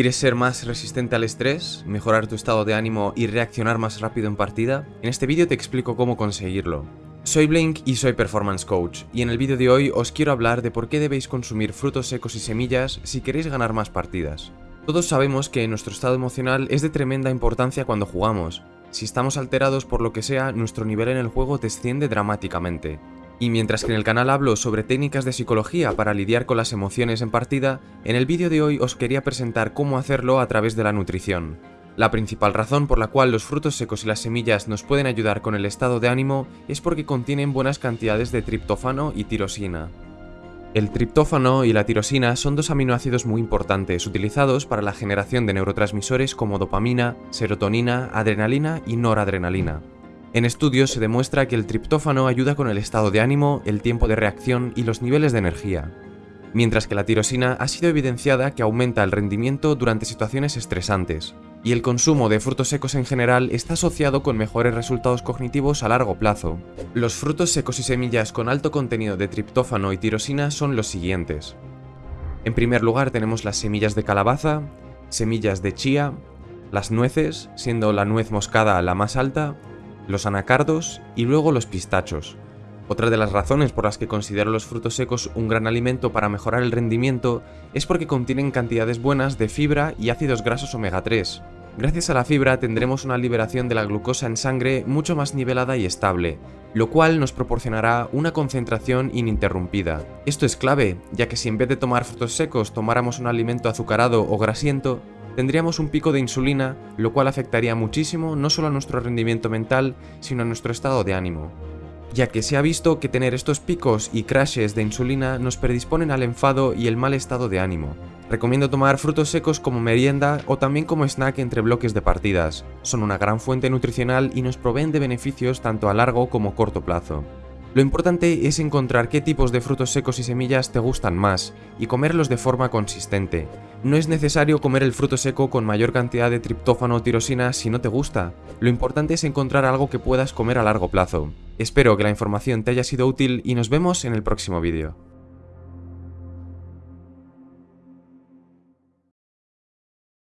¿Quieres ser más resistente al estrés, mejorar tu estado de ánimo y reaccionar más rápido en partida? En este vídeo te explico cómo conseguirlo. Soy Blink y soy Performance Coach, y en el vídeo de hoy os quiero hablar de por qué debéis consumir frutos secos y semillas si queréis ganar más partidas. Todos sabemos que nuestro estado emocional es de tremenda importancia cuando jugamos. Si estamos alterados por lo que sea, nuestro nivel en el juego desciende dramáticamente. Y mientras que en el canal hablo sobre técnicas de psicología para lidiar con las emociones en partida, en el vídeo de hoy os quería presentar cómo hacerlo a través de la nutrición. La principal razón por la cual los frutos secos y las semillas nos pueden ayudar con el estado de ánimo es porque contienen buenas cantidades de triptófano y tirosina. El triptófano y la tirosina son dos aminoácidos muy importantes utilizados para la generación de neurotransmisores como dopamina, serotonina, adrenalina y noradrenalina. En estudios se demuestra que el triptófano ayuda con el estado de ánimo, el tiempo de reacción y los niveles de energía, mientras que la tirosina ha sido evidenciada que aumenta el rendimiento durante situaciones estresantes, y el consumo de frutos secos en general está asociado con mejores resultados cognitivos a largo plazo. Los frutos secos y semillas con alto contenido de triptófano y tirosina son los siguientes. En primer lugar tenemos las semillas de calabaza, semillas de chía, las nueces, siendo la nuez moscada la más alta, los anacardos y luego los pistachos. Otra de las razones por las que considero los frutos secos un gran alimento para mejorar el rendimiento es porque contienen cantidades buenas de fibra y ácidos grasos omega 3. Gracias a la fibra tendremos una liberación de la glucosa en sangre mucho más nivelada y estable, lo cual nos proporcionará una concentración ininterrumpida. Esto es clave, ya que si en vez de tomar frutos secos tomáramos un alimento azucarado o grasiento, tendríamos un pico de insulina, lo cual afectaría muchísimo no solo a nuestro rendimiento mental, sino a nuestro estado de ánimo. Ya que se ha visto que tener estos picos y crashes de insulina nos predisponen al enfado y el mal estado de ánimo. Recomiendo tomar frutos secos como merienda o también como snack entre bloques de partidas. Son una gran fuente nutricional y nos proveen de beneficios tanto a largo como corto plazo. Lo importante es encontrar qué tipos de frutos secos y semillas te gustan más y comerlos de forma consistente. No es necesario comer el fruto seco con mayor cantidad de triptófano o tirosina si no te gusta. Lo importante es encontrar algo que puedas comer a largo plazo. Espero que la información te haya sido útil y nos vemos en el próximo vídeo.